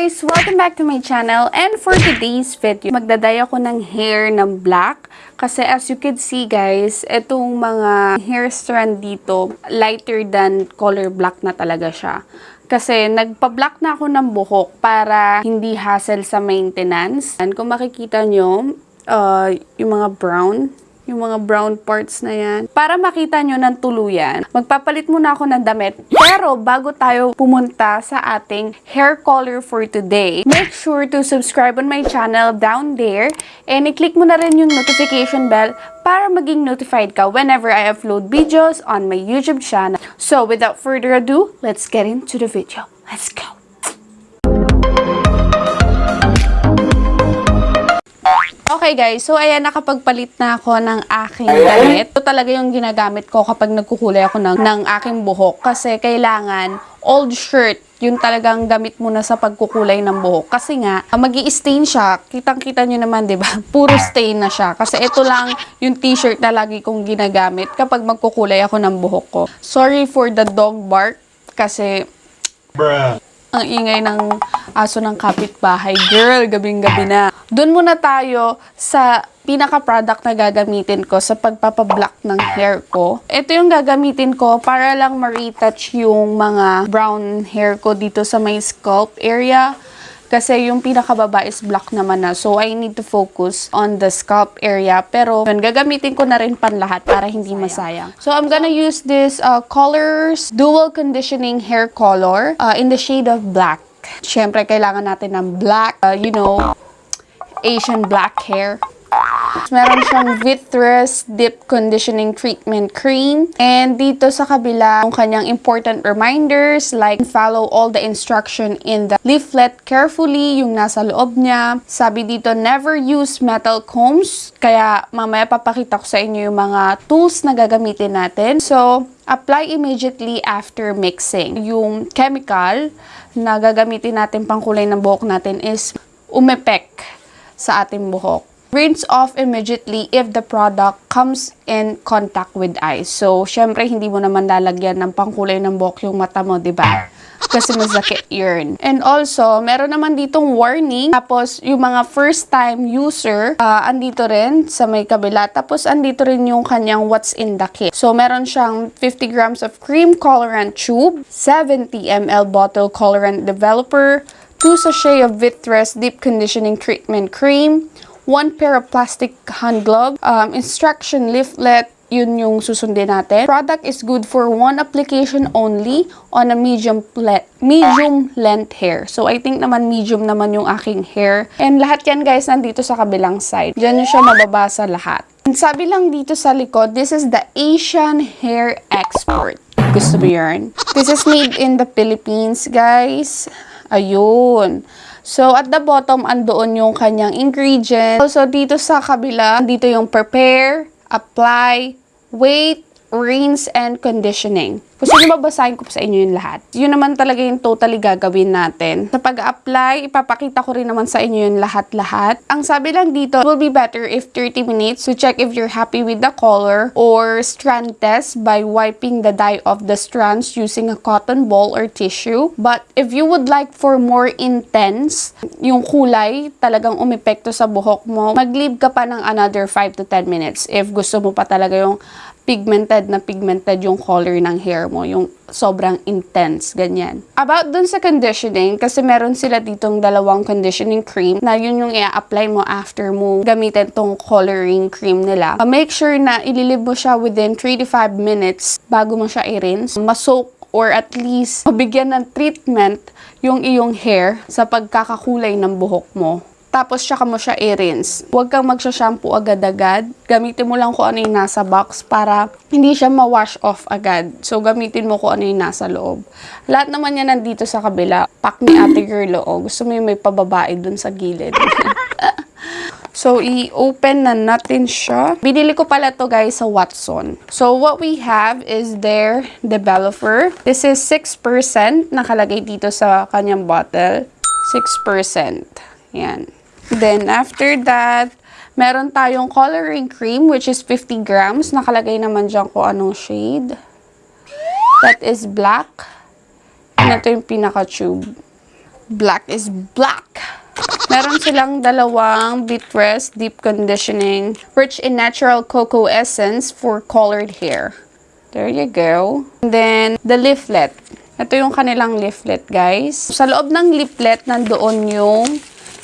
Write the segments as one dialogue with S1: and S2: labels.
S1: guys! Welcome back to my channel and for today's video, magdaday ako ng hair ng black kasi as you can see guys, itong mga hair strand dito, lighter than color black na talaga siya. Kasi nagpa-black na ako ng buhok para hindi hassle sa maintenance. And kung makikita nyo, uh, yung mga brown, yung mga brown parts na yan. Para makita nyo ng tuluyan, magpapalit muna ako ng damit. Pero bago tayo pumunta sa ating hair color for today, make sure to subscribe on my channel down there and i-click mo na rin yung notification bell para maging notified ka whenever I upload videos on my YouTube channel. So without further ado, let's get into the video. Let's go! Okay guys, so ayan, nakapagpalit na ako ng aking damit. Ito talaga yung ginagamit ko kapag nagkukulay ako ng, ng aking buhok. Kasi kailangan old shirt, yun talagang gamit mo na sa pagkukulay ng buhok. Kasi nga, mag stain siya. Kitang-kita nyo naman, di ba? Puro stain na siya. Kasi ito lang yung t-shirt na lagi kong ginagamit kapag magkukulay ako ng buhok ko. Sorry for the dog bark. Kasi
S2: Bruh.
S1: ang ingay ng aso ng kapitbahay. Girl, gabing-gabi na. Doon muna tayo sa pinaka-product na gagamitin ko sa pagpapablock ng hair ko. Ito yung gagamitin ko para lang ma-retouch yung mga brown hair ko dito sa may scalp area. Kasi yung pinakababa is black naman na. So, I need to focus on the scalp area. Pero, yun, gagamitin ko na rin pan lahat para hindi masayang. So, I'm gonna use this uh, Colors Dual Conditioning Hair Color uh, in the shade of black. Siyempre, kailangan natin ng black, uh, you know, Asian black hair. Meron siyang Vitreous Deep Conditioning Treatment Cream. And dito sa kabila, yung kanyang important reminders like follow all the instruction in the leaflet carefully, yung nasa loob niya. Sabi dito, never use metal combs. Kaya mamaya papakita ko sa inyo yung mga tools na gagamitin natin. So, apply immediately after mixing. Yung chemical na gagamitin natin pangkulay ng buhok natin is umepek sa ating buhok. Rinse off immediately if the product comes in contact with eyes. So, syempre, hindi mo naman lalagyan ng pangkulay ng buhok yung mata mo, di ba? Kasi masakit yun. And also, meron naman ditong warning. Tapos, yung mga first-time user, uh, andito rin sa may kabila. Tapos, andito rin yung kanyang what's in the kit. So, meron siyang 50 grams of cream colorant tube, 70 ml bottle colorant developer, 2 sachet of Vitreous Deep Conditioning Treatment Cream, one pair of plastic hand glove, um, instruction leaflet, yun yung susundin natin. Product is good for one application only on a medium medium length hair. So, I think naman medium naman yung aking hair. And lahat yan guys nandito sa kabilang side. Diyan nyo siya mababasa lahat. And sabi lang dito sa likod, this is the Asian Hair Export. Gusto mo yarn? This is made in the Philippines, guys. Ayun. So, at the bottom, andoon yung kanyang ingredient. So, dito sa kabila, dito yung prepare, apply, wait, rinse, and conditioning. Gusto nyo babasahin ko sa inyo yung lahat. Yun naman talaga yung totally gagawin natin. Sa pag-apply, ipapakita ko rin naman sa inyo yung lahat-lahat. Ang sabi lang dito, it will be better if 30 minutes to check if you're happy with the color or strand test by wiping the dye of the strands using a cotton ball or tissue. But if you would like for more intense, yung kulay talagang umepekto sa buhok mo, mag-leave ka pa ng another 5 to 10 minutes if gusto mo pa talaga yung pigmented na pigmented yung color ng hair mo, yung sobrang intense, ganyan. About dun sa conditioning, kasi meron sila ditong dalawang conditioning cream na yun yung i-apply mo after mo gamitin tong coloring cream nila. Uh, make sure na ililib mo siya within 3 to 5 minutes bago mo siya i-rinse. Masoak or at least mabigyan ng treatment yung iyong hair sa pagkakakulay ng buhok mo. Tapos, tsaka mo siya i-rinse. Huwag kang magsha-shampoo agad-agad. Gamitin mo lang kung ano yung nasa box para hindi siya ma-wash off agad. So, gamitin mo kung ano yung nasa loob. Lahat naman yan nandito sa kabila. Pack ni ate girl, oh. Gusto mo yung may pababae dun sa gilid. So, i-open na natin siya. Binili ko pala to guys sa Watson. So, what we have is their developer. This is 6%. Nakalagay dito sa kanyang bottle. 6%. Yan. Then, after that, meron tayong coloring cream, which is 50 grams. Nakalagay naman dyan kung anong shade. That is black. And ito yung pinaka-tube. Black is black. Meron silang dalawang Bitrest Deep Conditioning, rich in natural cocoa essence for colored hair. There you go. And then, the leaflet. Ito yung kanilang leaflet, guys. Sa loob ng leaflet, nandoon yung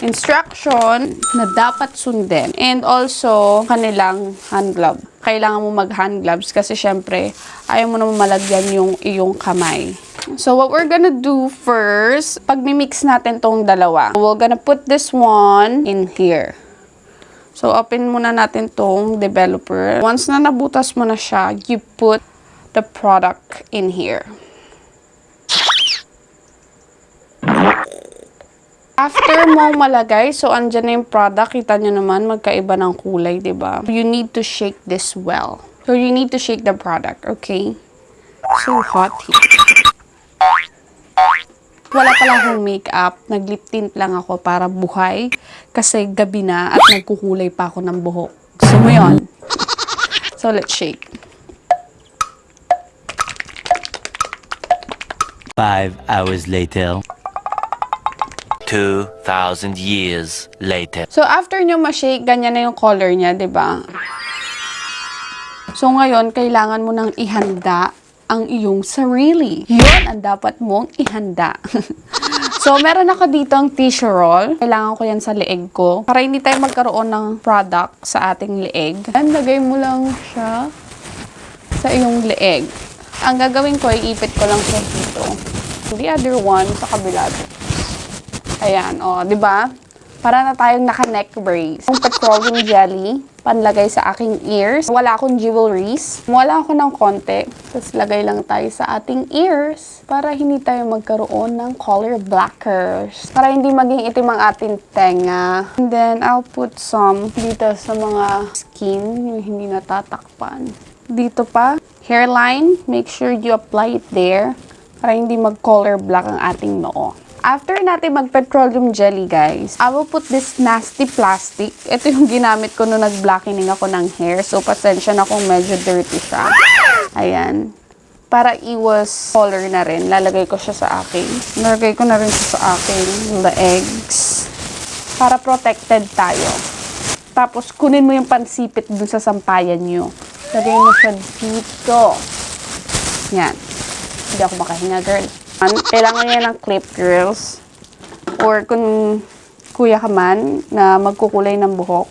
S1: instruction na dapat sundin. And also, kanilang hand glove. Kailangan mo mag-hand gloves kasi syempre, ayaw mo naman malagyan yung iyong kamay. So, what we're gonna do first, pag mix natin tong dalawa, we're gonna put this one in here. So, open muna natin tong developer. Once na nabutas mo na siya, you put the product in here. After mo malagay, so andyan na yung product, kita nyo naman, magkaiba ng kulay, ba? You need to shake this well. So, you need to shake the product, okay? So hot here. Wala pala akong makeup. Nag-lip tint lang ako para buhay. Kasi gabi na at nagkukulay pa ako ng buhok. Gusto mo yun? So, let's shake.
S2: Five hours later. Two thousand years later.
S1: So, after nyo ma-shake, ganyan na yung color niya, ba? So, ngayon, kailangan mo nang ihanda ang iyong sarili. Yun ang dapat mong ihanda. so, meron ako dito ang tissue roll. Kailangan ko yan sa leeg ko. Para hindi tayo magkaroon ng product sa ating leeg. And lagay mo lang siya sa iyong leeg. Ang gagawin ko, iipit ko lang siya dito. The other one, sa kabila. Ayan, o, oh, di ba? Para na tayong naka-neck brace. Yung petroleum jelly, panlagay sa aking ears. Wala akong jewelries. Wala ako ng konti. Tapos lagay lang tayo sa ating ears para hindi tayo magkaroon ng color blackers. Para hindi maging itim ang ating tenga. And then, I'll put some dito sa mga skin, yung hindi natatakpan. Dito pa, hairline, make sure you apply it there para hindi mag-color black ang ating noo. After natin mag-petroleum jelly, guys, I will put this nasty plastic. Ito yung ginamit ko nung nag-blackening ako ng hair. So, pasensya na kung medyo dirty siya. Ayan. Para iwas color na rin, lalagay ko siya sa akin. Nalagay ko na rin siya sa akin legs. Para protected tayo. Tapos, kunin mo yung pansipit dun sa sampayan nyo. Lagay mo siya dito. Yan. Hindi ako makahinga, girl. Kailangan niya ng clip, girls. Or kung kuya ka man na magkukulay ng buhok.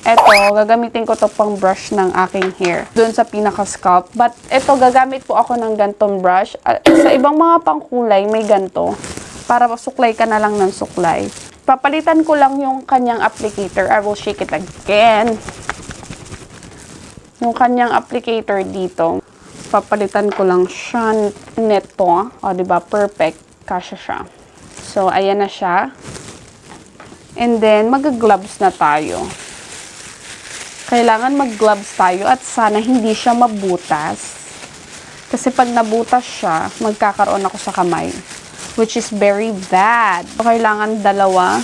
S1: Eto, gagamitin ko to pang brush ng aking hair. Doon sa pinaka-scalp. But eto, gagamit po ako ng gantong brush. Ah, sa ibang mga pangkulay, may ganto. Para suklay ka na lang ng suklay. Papalitan ko lang yung kanyang applicator. I will shake it again. Yung kanyang applicator dito papalitan ko lang siya neto. O, di ba Perfect. Kasha siya. So, ayan na siya. And then, mag-gloves na tayo. Kailangan mag-gloves tayo at sana hindi siya mabutas. Kasi pag nabutas siya, magkakaroon ako sa kamay. Which is very bad. Kailangan dalawa.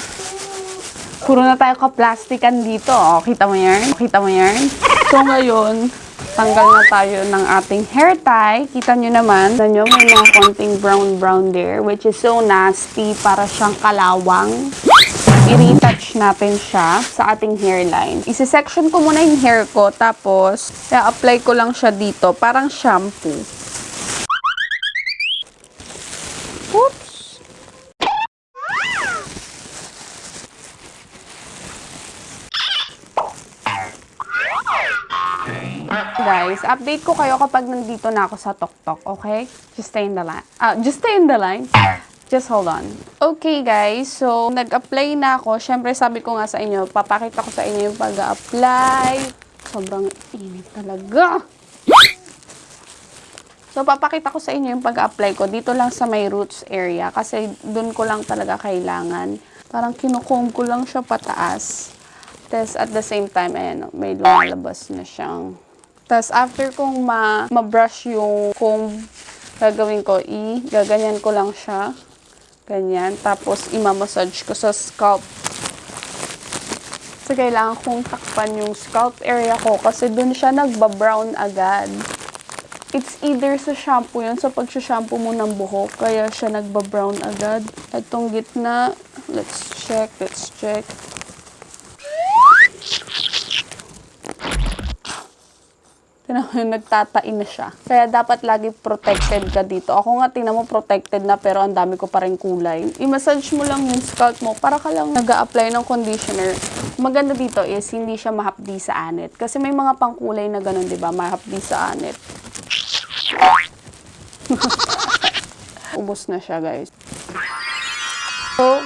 S1: Puro na tayo ka-plastikan dito. O, kita mo yan? Kita mo yan? So, ngayon, tanggal na tayo ng ating hair tie. Kita nyo naman, nyo, may mga konting brown-brown there, which is so nasty, para siyang kalawang. I-retouch natin siya sa ating hairline. Isi-section ko muna yung hair ko, tapos, i-apply ko lang siya dito, parang shampoo. Guys, update ko kayo kapag nandito na ako sa TokTok, okay? Just stay in the line. Ah, just stay in the line. Just hold on. Okay, guys. So, nag-apply na ako. Siyempre, sabi ko nga sa inyo, papakita ko sa inyo yung pag-apply. Sobrang init talaga. So, papakita ko sa inyo yung pag-apply ko. Dito lang sa may roots area. Kasi, dun ko lang talaga kailangan. Parang kinukomb ko lang siya pataas. Tapos, at the same time, ayan, may lumalabas na siyang tapos, after kong ma- ma-brush yung comb, gagawin ko, i, gaganyan ko lang siya. Ganyan. Tapos, imamassage ko sa scalp. Kasi kailangan kong takpan yung scalp area ko kasi dun siya nagba-brown agad. It's either sa shampoo yun, sa pag-shampoo mo ng buhok, kaya siya nagba-brown agad. Itong gitna, let's check, let's check. Tinan mo nagtatain na siya. Kaya dapat lagi protected ka dito. Ako nga, tingnan mo protected na pero ang dami ko pa rin kulay. I-massage mo lang yung scalp mo para ka lang nag apply ng conditioner. Maganda dito is hindi siya mahapdi sa anit. Kasi may mga pangkulay na ganun, di ba? Mahapdi sa anit. Ubus na siya, guys. So,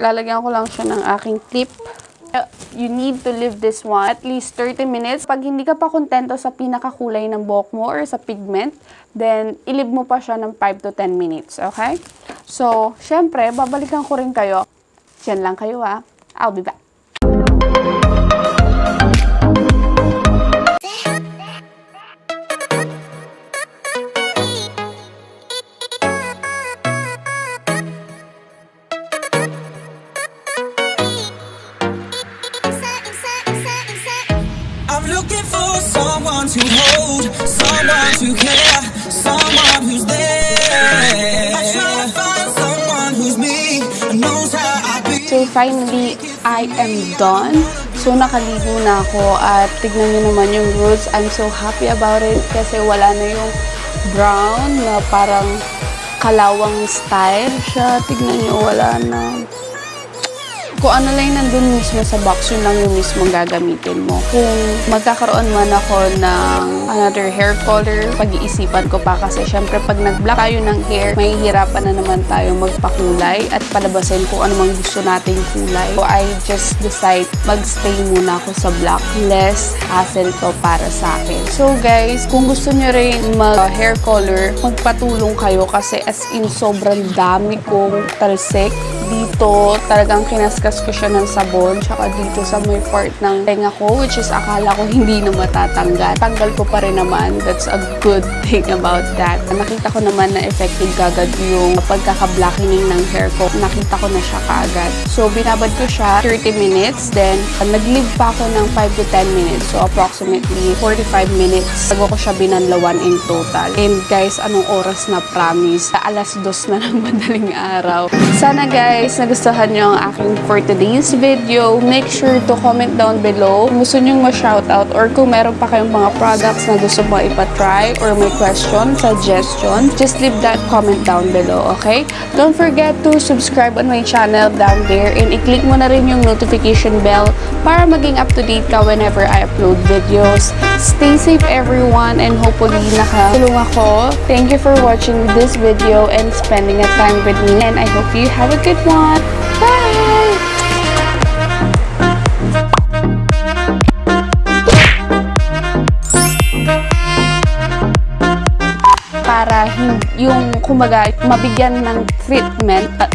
S1: lalagyan ko lang siya ng aking clip. You need to leave this one at least 30 minutes. Pag hindi ka pa kontento sa pinakakulay ng buhok mo or sa pigment, then ilib mo pa siya ng 5 to 10 minutes, okay? So, syempre, babalikan ko rin kayo. Diyan lang kayo ha. I'll be back.
S3: To hold, someone to care, someone who's there. I'm trying to find someone who's me and knows how I be.
S1: So, finally, I am done. So, nakaligo na ako at tignan nyo naman yung roots. I'm so happy about it kasi wala na yung brown na parang kalawang style siya. Tignan nyo, wala na. Kung ano lang nandun mismo sa box, yun lang yung mismo gagamitin mo. Kung magkakaroon man ako ng another hair color, pag-iisipan ko pa kasi syempre pag nag-black tayo ng hair, mahihirapan na naman tayo magpakulay at palabasin kung ano mang gusto nating kulay. So I just decide magstay muna ako sa black. Less hassle to para sa akin. So guys, kung gusto nyo rin mag-hair color, magpatulong kayo kasi as in sobrang dami kong talsik dito talagang kinaskas ko siya ng sabon tsaka dito sa may part ng tenga ko which is akala ko hindi na matatanggal. Tanggal ko pa rin naman. That's a good thing about that. Nakita ko naman na effective kagad yung pagkaka-blackening ng hair ko. Nakita ko na siya kaagad so binabad ko siya 30 minutes. Then nag-leave pa ako ng 5 to 10 minutes. So approximately 45 minutes bago ko siya binanlawan in total. And guys anong oras na promise? Alas dos na ng madaling araw. Sana guys nagustuhan nyo ang aking for today's video make sure to comment down below. Kung gusto nyo ma-shoutout or kung meron pa kayong mga products na gusto mo ipatry or may question, suggestion just leave that comment down below okay? Don't forget to subscribe on my channel down there and i-click mo na rin yung notification bell para maging up to date ka whenever I upload videos. Stay safe everyone and hopefully nakatulong ako. Thank you for watching this video and spending a time with me and I hope you have a good bye. Para yung kumbaga mabigyan ng treatment ah,